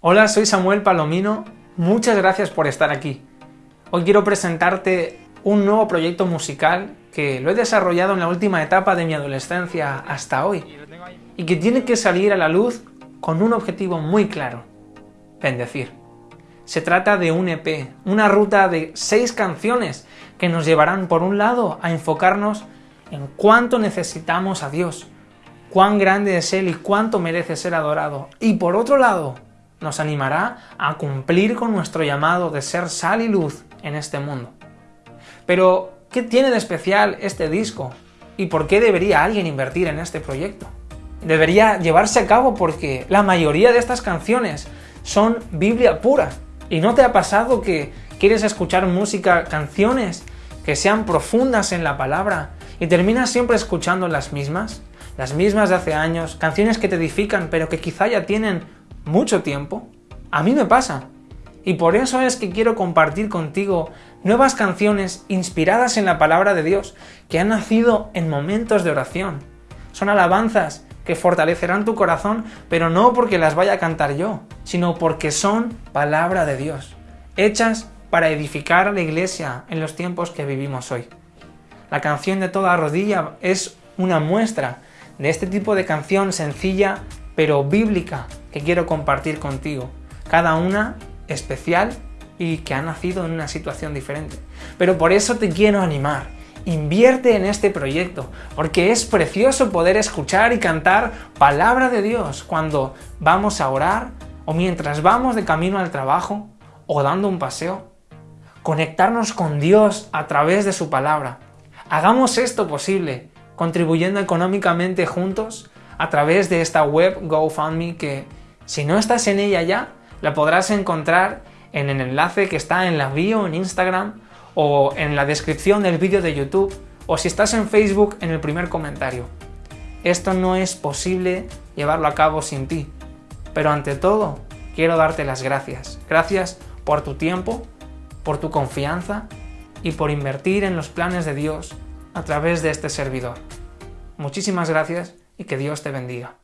Hola, soy Samuel Palomino, muchas gracias por estar aquí. Hoy quiero presentarte un nuevo proyecto musical que lo he desarrollado en la última etapa de mi adolescencia hasta hoy y que tiene que salir a la luz con un objetivo muy claro, bendecir. Se trata de un EP, una ruta de seis canciones que nos llevarán por un lado a enfocarnos en cuánto necesitamos a Dios, cuán grande es Él y cuánto merece ser adorado, y por otro lado nos animará a cumplir con nuestro llamado de ser sal y luz en este mundo. Pero, ¿qué tiene de especial este disco? ¿Y por qué debería alguien invertir en este proyecto? Debería llevarse a cabo porque la mayoría de estas canciones son Biblia pura. ¿Y no te ha pasado que quieres escuchar música, canciones que sean profundas en la palabra y terminas siempre escuchando las mismas? Las mismas de hace años, canciones que te edifican pero que quizá ya tienen mucho tiempo? A mí me pasa. Y por eso es que quiero compartir contigo nuevas canciones inspiradas en la palabra de Dios, que han nacido en momentos de oración. Son alabanzas que fortalecerán tu corazón, pero no porque las vaya a cantar yo, sino porque son palabra de Dios, hechas para edificar a la iglesia en los tiempos que vivimos hoy. La canción de toda rodilla es una muestra de este tipo de canción sencilla pero bíblica que quiero compartir contigo. Cada una especial y que ha nacido en una situación diferente. Pero por eso te quiero animar. Invierte en este proyecto, porque es precioso poder escuchar y cantar palabra de Dios cuando vamos a orar o mientras vamos de camino al trabajo o dando un paseo. Conectarnos con Dios a través de su palabra. Hagamos esto posible, contribuyendo económicamente juntos a través de esta web GoFundMe que si no estás en ella ya, la podrás encontrar en el enlace que está en la bio en Instagram o en la descripción del vídeo de YouTube o si estás en Facebook en el primer comentario. Esto no es posible llevarlo a cabo sin ti, pero ante todo quiero darte las gracias. Gracias por tu tiempo, por tu confianza y por invertir en los planes de Dios a través de este servidor. Muchísimas gracias y que Dios te bendiga.